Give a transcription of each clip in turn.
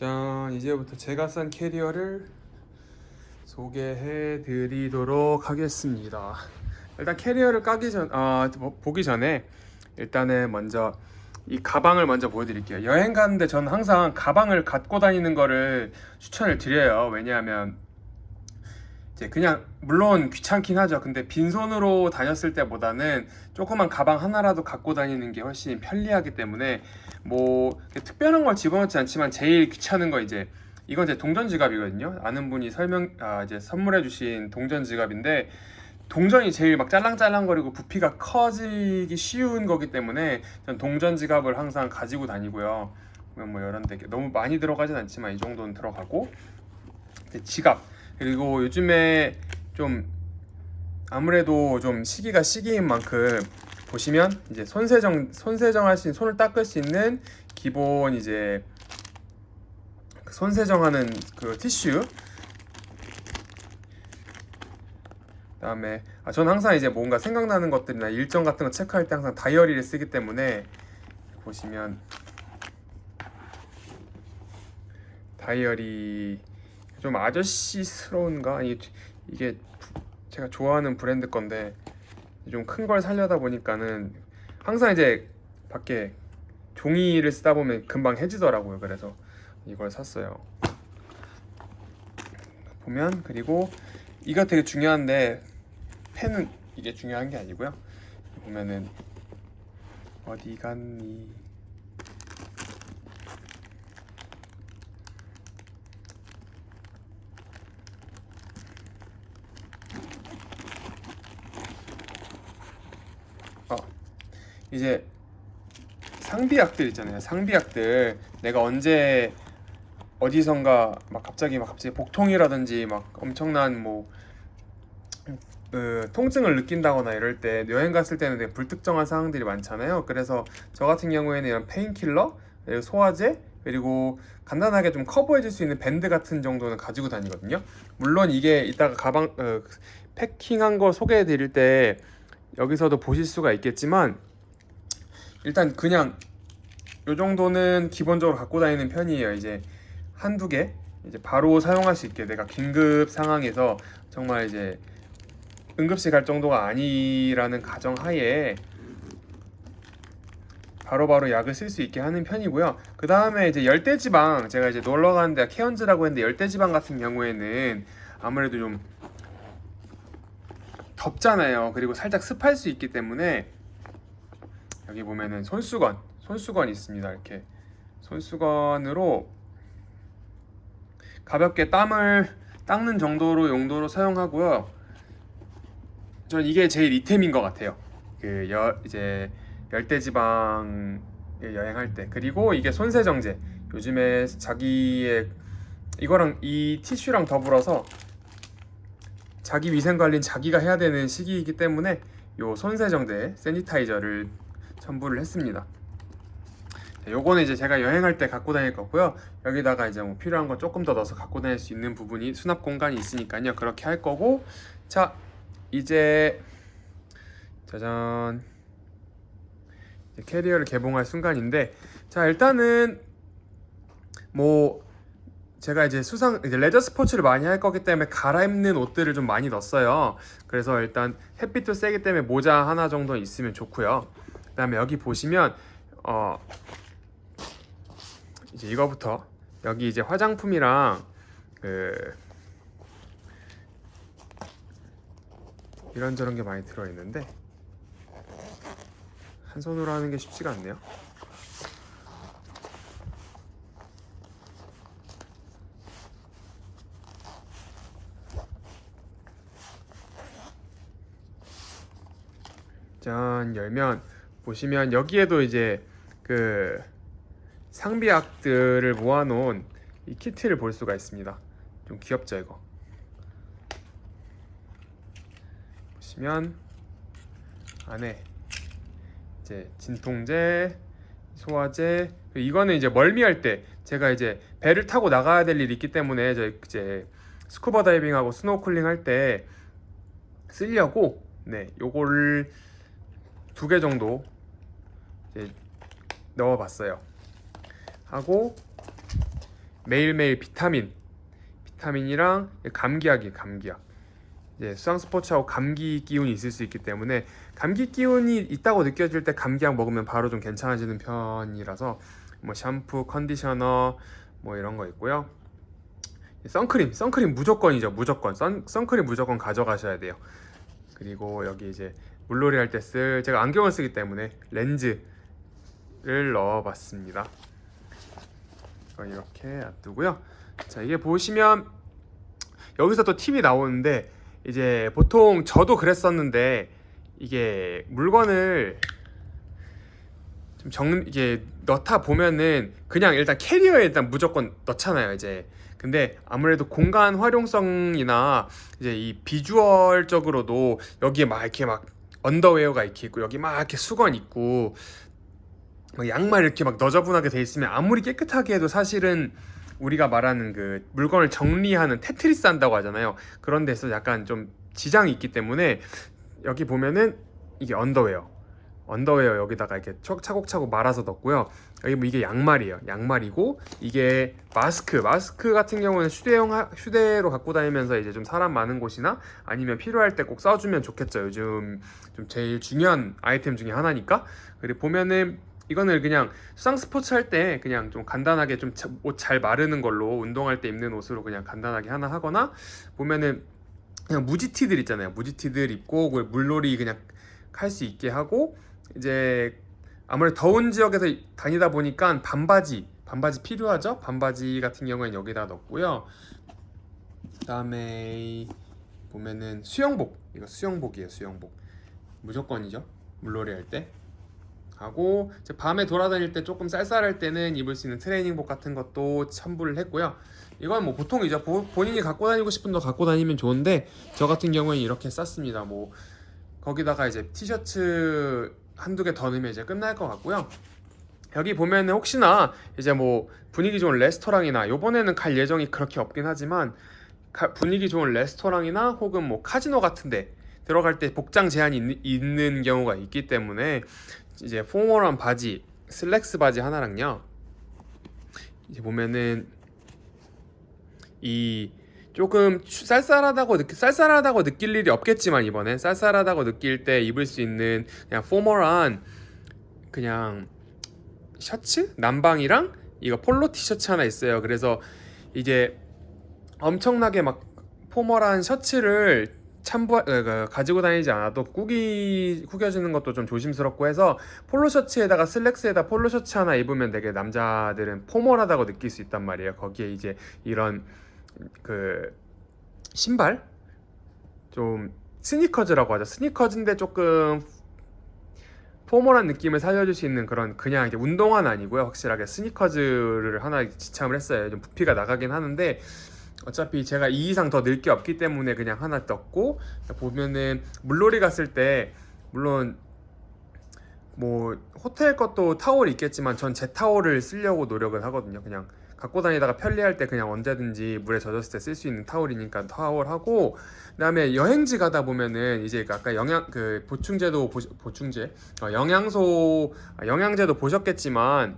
짠 이제부터 제가 싼 캐리어를 소개해 드리도록 하겠습니다. 일단 캐리어를 까기 전, 아, 뭐, 보기 전에 일단은 먼저 이 가방을 먼저 보여드릴게요. 여행 가는데 저는 항상 가방을 갖고 다니는 거를 추천을 드려요. 왜냐하면 이제 그냥 물론 귀찮긴 하죠. 근데 빈손으로 다녔을 때보다는 조그만 가방 하나라도 갖고 다니는 게 훨씬 편리하기 때문에 뭐 특별한 걸 집어넣지 않지만 제일 귀찮은 거 이제 이건 제 동전 지갑이거든요. 아는 분이 설명 아 이제 선물해 주신 동전 지갑인데 동전이 제일 막 짤랑짤랑거리고 부피가 커지기 쉬운 거기 때문에 전 동전 지갑을 항상 가지고 다니고요. 뭐 이런 데 너무 많이 들어가진 않지만 이 정도는 들어가고 지갑 그리고 요즘에 좀 아무래도 좀 시기가 시기인 만큼 보시면 이제 손세정 손세정 할 수 있는 손을 닦을 수 있는 기본 이제 그 손세정하는 그 티슈. 그다음에 아, 저는 항상 이제 뭔가 생각나는 것들이나 일정 같은 거 체크할 때 항상 다이어리를 쓰기 때문에 보시면 다이어리 좀 아저씨스러운가? 아니 이게 제가 좋아하는 브랜드 건데 좀 큰 걸 살려다 보니까는 항상 이제 밖에 종이를 쓰다 보면 금방 해지더라고요. 그래서 이걸 샀어요. 보면 그리고 이거 되게 중요한데 펜은 이게 중요한 게 아니고요. 보면은 어디 갔니 이제 상비약들 있잖아요. 상비약들. 내가 언제 어디선가 막 갑자기 막 갑자기 복통이라든지 막 엄청난 뭐 그, 통증을 느낀다거나 이럴 때 여행 갔을 때는 되게 불특정한 상황들이 많잖아요. 그래서 저 같은 경우에는 이런 painkiller 소화제 그리고 간단하게 좀 커버해 줄 수 있는 밴드 같은 정도는 가지고 다니거든요. 물론 이게 이따가 가방 어, 패킹한 거 소개해 드릴 때 여기서도 보실 수가 있겠지만 일단 그냥 요 정도는 기본적으로 갖고 다니는 편이에요. 이제 한두 개? 이제 바로 사용할 수 있게 내가 긴급 상황에서 정말 이제 응급실 갈 정도가 아니라는 가정 하에 바로바로 약을 쓸 수 있게 하는 편이고요. 그 다음에 이제 열대지방 제가 이제 놀러 가는데 케언즈라고 했는데 열대지방 같은 경우에는 아무래도 좀 덥잖아요. 그리고 살짝 습할 수 있기 때문에 여기 보면은 손수건 손수건이 있습니다. 이렇게 손수건으로 가볍게 땀을 닦는 정도로 용도로 사용하고요. 전 이게 제일 이템인 것 같아요. 그 여, 이제 열대지방 여행할 때. 그리고 이게 손세정제. 요즘에 자기의 이거랑 이 티슈랑 더불어서 자기 위생관리는 자기가 해야 되는 시기이기 때문에 요 손세정제 세니타이저를 첨부를 했습니다. 요거는 이제 제가 여행할 때 갖고 다닐 거고요. 여기다가 이제 뭐 필요한 거 조금 더 넣어서 갖고 다닐 수 있는 부분이 수납 공간이 있으니까요. 그렇게 할 거고. 자 이제 짜잔. 이제 캐리어를 개봉할 순간인데 자 일단은 뭐 제가 이제 수상 이제 레저 스포츠를 많이 할 거기 때문에 갈아입는 옷들을 좀 많이 넣었어요. 그래서 일단 햇빛도 세기 때문에 모자 하나 정도 있으면 좋고요. 그 다음에 여기 보시면 어 이제 이거부터. 여기 이제 화장품이랑 그 이런저런 게 많이 들어있는데 한 손으로 하는 게 쉽지가 않네요. 짠 열면 보시면 여기에도 이제 그 상비약들을 모아놓은 이 키트를 볼 수가 있습니다. 좀 귀엽죠 이거? 보시면 안에 이제 진통제 소화제 이거는 이제 멀미할 때 제가 이제 배를 타고 나가야 될 일이 있기 때문에 저 이제 스쿠버 다이빙하고 스노클링 할 때 쓰려고 네 요거를 두 개 정도 넣어봤어요 하고 매일매일 비타민 비타민이랑 감기약이 감기약 이제 수상 스포츠하고 감기 기운이 있을 수 있기 때문에 감기 기운이 있다고 느껴질 때 감기약 먹으면 바로 좀 괜찮아지는 편이라서 뭐 샴푸, 컨디셔너 뭐 이런 거 있고요. 선크림, 선크림 무조건이죠. 무조건. 선, 선크림 무조건 가져가셔야 돼요. 그리고 여기 이제 물놀이 할 때 쓸 제가 안경을 쓰기 때문에 렌즈를 넣어봤습니다. 이렇게 놔두고요. 자 이게 보시면 여기서 또 팁이 나오는데 이제 보통 저도 그랬었는데 이게 물건을 좀 정, 이게 넣다 보면은 그냥 일단 캐리어에 일단 무조건 넣잖아요 이제 근데 아무래도 공간 활용성이나 이제 이 비주얼적으로도 여기에 막 이렇게 막 underwear가 이렇게 있고 여기 막 이렇게 수건 있고 막 양말 이렇게 막 너저분하게 돼 있으면 아무리 깨끗하게 해도 사실은 우리가 말하는 그 물건을 정리하는 테트리스 한다고 하잖아요. 그런 데서 약간 좀 지장이 있기 때문에 여기 보면은 이게 underwear underwear 여기다가 이렇게 차- 차곡차곡 말아서 넣고요. 여기 뭐 이게 양말이에요. 양말이고 이게 마스크 마스크 같은 경우는 휴대용 하- 휴대로 갖고 다니면서 이제 좀 사람 많은 곳이나 아니면 필요할 때 꼭 써주면 좋겠죠. 요즘 좀 제일 중요한 아이템 중에 하나니까. 그리고 보면은 이거는 그냥 수상 스포츠 할 때 그냥 좀 간단하게 좀 옷 잘 마르는 걸로 운동할 때 입는 옷으로 그냥 간단하게 하나 하거나 보면은 그냥 무지티들 있잖아요. 무지티들 입고 그 물놀이 그냥 할 수 있게 하고 이제 아무래도 더운 지역에서 다니다 보니까 반바지 반바지 필요하죠? 반바지 같은 경우에는 여기다 넣고요. 그 다음에 보면은 수영복. 이거 수영복이에요 수영복. 무조건이죠? 물놀이 할 때. 하고 밤에 돌아다닐 때 조금 쌀쌀할 때는 입을 수 있는 트레이닝복 같은 것도 첨부를 했고요. 이건 뭐 보통이죠. 보- 본인이 갖고 다니고 싶은 거 갖고 다니면 좋은데 저 같은 경우에는 이렇게 쌌습니다. 뭐 거기다가 이제 티셔츠 한두 개 더 넣으면 이제 끝날 것 같고요. 여기 보면은 혹시나 이제 뭐 분위기 좋은 레스토랑이나 요번에는 갈 예정이 그렇게 없긴 하지만 가- 분위기 좋은 레스토랑이나 혹은 뭐 카지노 같은데 들어갈 때 복장 제한이 있, 있는 경우가 있기 때문에 이제 포멀한 바지 슬랙스 바지 하나랑요 이제 보면은 이 조금 추- 쌀쌀하다고 느끼 쌀쌀하다고 느낄 일이 없겠지만 이번엔 쌀쌀하다고 느낄 때 입을 수 있는 그냥 포멀한 그냥 셔츠 남방이랑 이거 폴로 티셔츠 하나 있어요. 그래서 이제 엄청나게 막 포멀한 셔츠를 참부 어, 그, 가지고 다니지 않아도 꾸기 구겨주는 것도 좀 조심스럽고 해서 폴로 셔츠에다가 슬랙스에다 폴로 셔츠 하나 입으면 되게 남자들은 포멀하다고 느낄 수 있단 말이에요. 거기에 이제 이런 그 신발 좀 스니커즈라고 하죠. 스니커즈인데 조금 포멀한 느낌을 살려줄 수 있는 그런 그냥 이제 운동화는 아니고요. 확실하게 스니커즈를 하나 지참을 했어요. 좀 부피가 나가긴 하는데 어차피 제가 이 이상 더 늘 게 없기 때문에 그냥 하나 떴고 보면은 물놀이 갔을 때 물론 뭐 호텔 것도 타월이 있겠지만 전 제 타월을 쓰려고 노력을 하거든요. 그냥 갖고 다니다가 편리할 때 그냥 언제든지 물에 젖었을 때 쓸 수 있는 타월이니까 타월 하고 그다음에 여행지 가다 보면은 이제 그 아까 영양 그 보충제도 보, 보충제 어, 영양소 아, 영양제도 보셨겠지만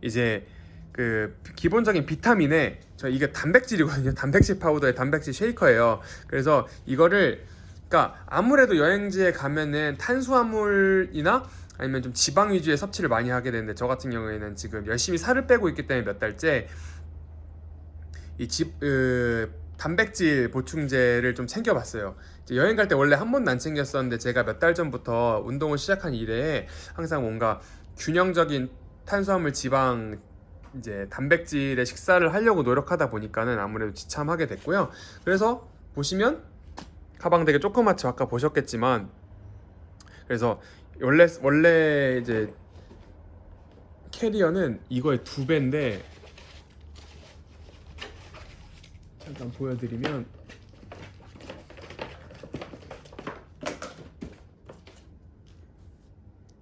이제 그 기본적인 비타민에 저 이게 단백질이거든요. 단백질 파우더에 단백질 쉐이커예요. 그래서 이거를 그러니까 아무래도 여행지에 가면은 탄수화물이나 아니면 좀 지방 위주의 섭취를 많이 하게 되는데 저 같은 경우에는 지금 열심히 살을 빼고 있기 때문에 몇 달째 이 집, 으, 단백질 보충제를 좀 챙겨봤어요. 여행 갈 때 원래 한 번도 안 챙겼었는데 제가 몇 달 전부터 운동을 시작한 이래에 항상 뭔가 균형적인 탄수화물, 지방, 이제 단백질의 식사를 하려고 노력하다 보니까는 아무래도 지참하게 됐고요. 그래서 보시면 가방 되게 조그맣죠. 아까 보셨겠지만 그래서 원래 원래 이제 캐리어는 이거의 두 배인데 잠깐 보여드리면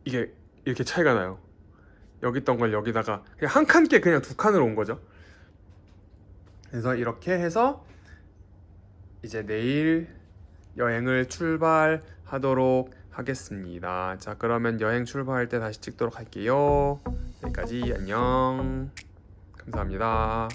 이게 이렇게 차이가 나요. 여기 있던 걸 여기다가 그냥 한 칸께 그냥 두 칸으로 온 거죠. 그래서 이렇게 해서 이제 내일 여행을 출발하도록 하겠습니다. 자, 그러면 여행 출발할 때 다시 찍도록 할게요. 여기까지 안녕. 감사합니다.